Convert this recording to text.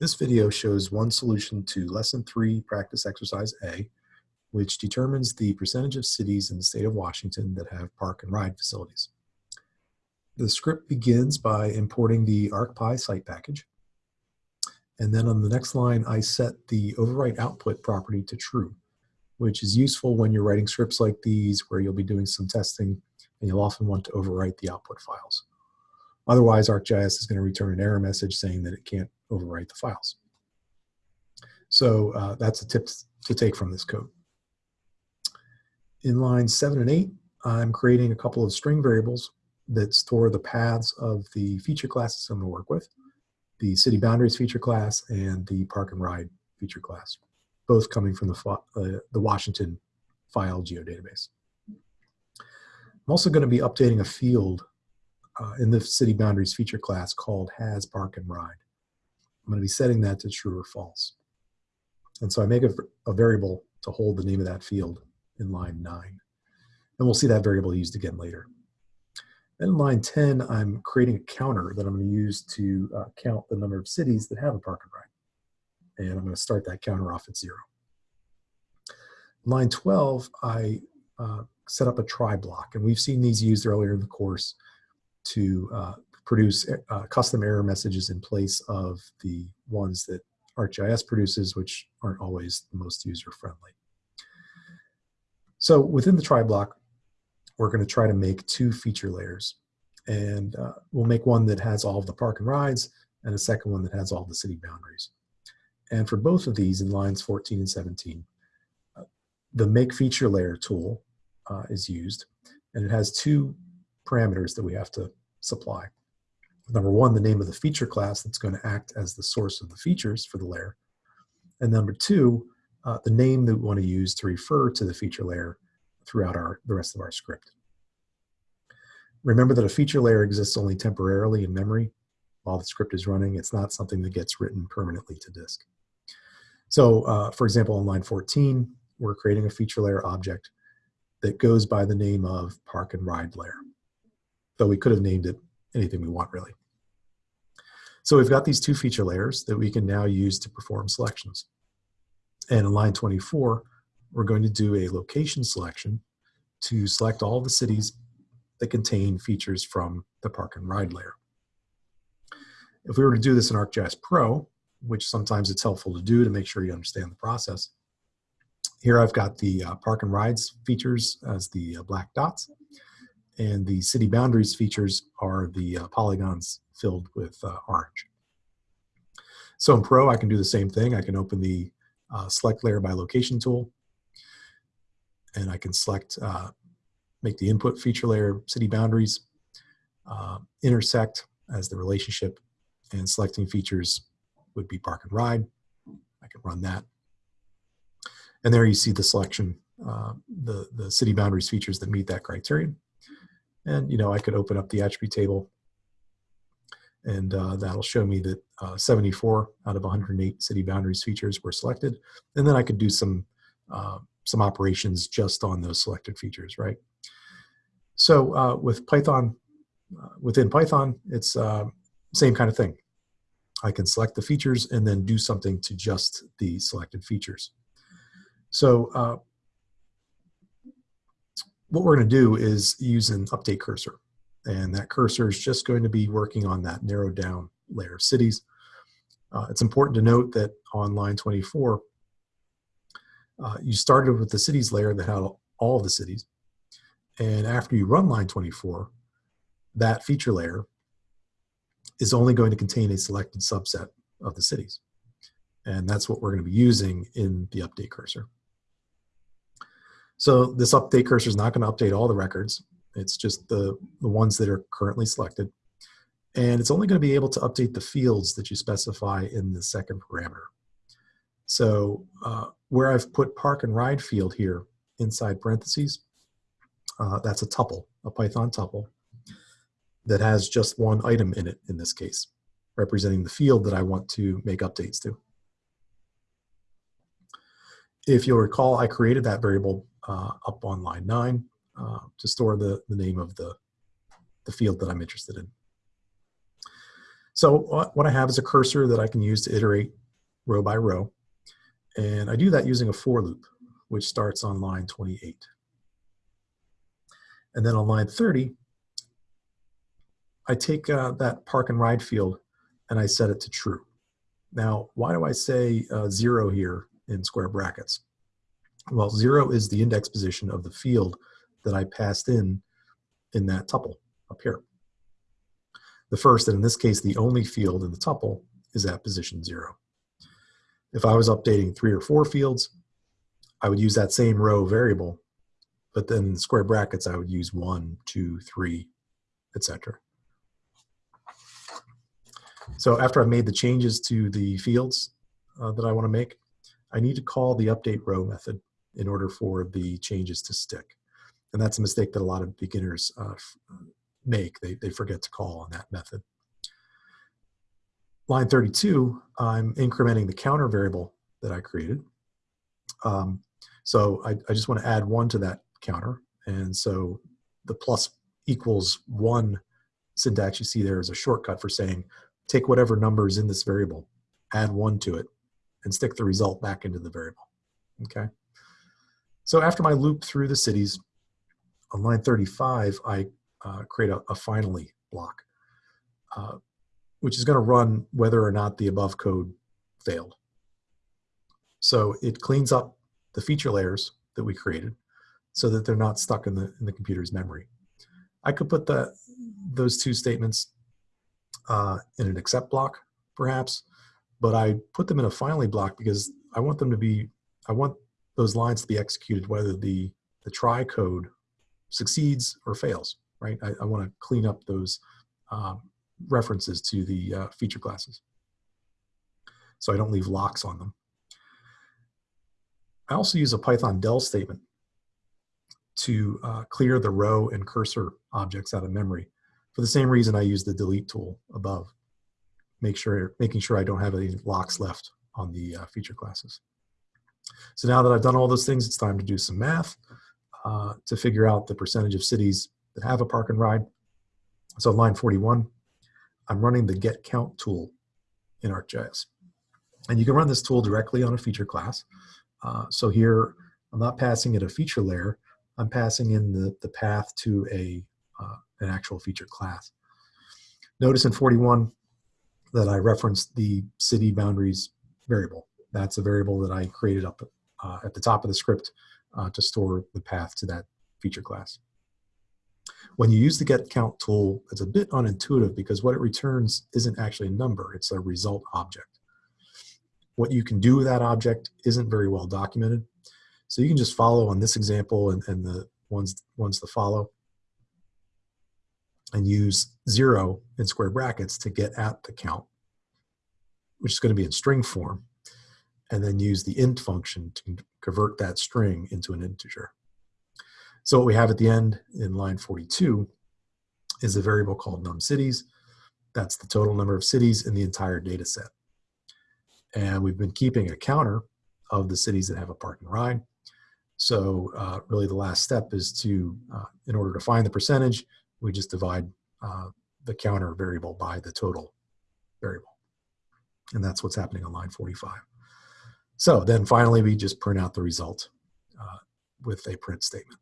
This video shows one solution to Lesson 3 Practice Exercise A, which determines the percentage of cities in the state of Washington that have park and ride facilities. The script begins by importing the ArcPy site package. And then on the next line, I set the overwrite output property to true, which is useful when you're writing scripts like these where you'll be doing some testing and you'll often want to overwrite the output files. Otherwise, ArcGIS is going to return an error message saying that it can't overwrite the files. So uh, that's a tip to take from this code. In lines seven and eight, I'm creating a couple of string variables that store the paths of the feature classes I'm going to work with, the city boundaries feature class and the park and ride feature class, both coming from the, uh, the Washington file geodatabase. I'm also going to be updating a field uh, in the city boundaries feature class called has park and ride. I'm going to be setting that to true or false. And so I make a, a variable to hold the name of that field in line 9. And we'll see that variable used again later. Then in line 10, I'm creating a counter that I'm going to use to uh, count the number of cities that have a park and ride. And I'm going to start that counter off at 0. Line 12, I uh, set up a try block. And we've seen these used earlier in the course to uh, produce uh, custom error messages in place of the ones that ArcGIS produces, which aren't always the most user-friendly. So within the try block, we're going to try to make two feature layers. And uh, we'll make one that has all of the park and rides, and a second one that has all the city boundaries. And for both of these in lines 14 and 17, uh, the make feature layer tool uh, is used, and it has two parameters that we have to supply. Number one, the name of the feature class that's going to act as the source of the features for the layer. And number two, uh, the name that we want to use to refer to the feature layer throughout our, the rest of our script. Remember that a feature layer exists only temporarily in memory while the script is running. It's not something that gets written permanently to disk. So uh, for example, on line 14, we're creating a feature layer object that goes by the name of park and ride layer though we could have named it anything we want really. So we've got these two feature layers that we can now use to perform selections. And in line 24, we're going to do a location selection to select all the cities that contain features from the park and ride layer. If we were to do this in ArcGIS Pro, which sometimes it's helpful to do to make sure you understand the process, here I've got the uh, park and rides features as the uh, black dots and the city boundaries features are the uh, polygons filled with uh, orange. So in Pro, I can do the same thing. I can open the uh, select layer by location tool, and I can select, uh, make the input feature layer city boundaries, uh, intersect as the relationship, and selecting features would be park and ride. I can run that. And there you see the selection, uh, the, the city boundaries features that meet that criterion. And, you know, I could open up the attribute table and uh, that'll show me that uh, 74 out of 108 city boundaries features were selected. And then I could do some, uh, some operations just on those selected features, right? So uh, with Python, uh, within Python, it's uh, same kind of thing. I can select the features and then do something to just the selected features. So what we're going to do is use an update cursor. And that cursor is just going to be working on that narrowed down layer of cities. Uh, it's important to note that on line 24, uh, you started with the cities layer that had all the cities. And after you run line 24, that feature layer is only going to contain a selected subset of the cities. And that's what we're going to be using in the update cursor. So this update cursor is not going to update all the records. It's just the, the ones that are currently selected. And it's only going to be able to update the fields that you specify in the second parameter. So uh, where I've put park and ride field here inside parentheses, uh, that's a tuple, a Python tuple that has just one item in it in this case, representing the field that I want to make updates to. If you'll recall, I created that variable uh, up on line nine uh, to store the, the name of the, the field that I'm interested in. So what what I have is a cursor that I can use to iterate row by row. And I do that using a for loop, which starts on line 28. And then on line 30, I take uh, that park and ride field and I set it to true. Now, why do I say uh, zero here in square brackets? Well, zero is the index position of the field that I passed in in that tuple up here. The first, and in this case, the only field in the tuple is at position zero. If I was updating three or four fields, I would use that same row variable, but then square brackets, I would use one, two, three, etc. So after I've made the changes to the fields uh, that I want to make, I need to call the update row method in order for the changes to stick. And that's a mistake that a lot of beginners uh, make. They, they forget to call on that method. Line 32, I'm incrementing the counter variable that I created. Um, so I, I just want to add one to that counter. And so the plus equals one syntax you see there is a shortcut for saying take whatever number is in this variable, add one to it, and stick the result back into the variable, okay? So after my loop through the cities, on line 35, I uh, create a, a, finally block, uh, which is gonna run whether or not the above code failed. So it cleans up the feature layers that we created so that they're not stuck in the, in the computer's memory. I could put the, those two statements uh, in an except block, perhaps, but I put them in a finally block because I want them to be, I want those lines to be executed whether the, the try code succeeds or fails, right? I, I want to clean up those um, references to the uh, feature classes. So I don't leave locks on them. I also use a Python del statement to uh, clear the row and cursor objects out of memory for the same reason I use the delete tool above, make sure, making sure I don't have any locks left on the uh, feature classes. So now that I've done all those things, it's time to do some math uh, to figure out the percentage of cities that have a park and ride. So line 41, I'm running the get count tool in ArcGIS. And you can run this tool directly on a feature class. Uh, so here, I'm not passing it a feature layer, I'm passing in the, the path to a uh, an actual feature class. Notice in 41 that I referenced the city boundaries variable. That's a variable that I created up uh, at the top of the script uh, to store the path to that feature class. When you use the get count tool, it's a bit unintuitive because what it returns isn't actually a number, it's a result object. What you can do with that object isn't very well documented. So you can just follow on this example and, and the ones, ones to follow and use zero in square brackets to get at the count, which is going to be in string form, and then use the int function to convert that string into an integer. So what we have at the end in line 42 is a variable called num cities. That's the total number of cities in the entire data set. And we've been keeping a counter of the cities that have a park and ride. So uh, really the last step is to, uh, in order to find the percentage, we just divide uh, the counter variable by the total variable. And that's what's happening on line 45. So then finally, we just print out the result uh, with a print statement.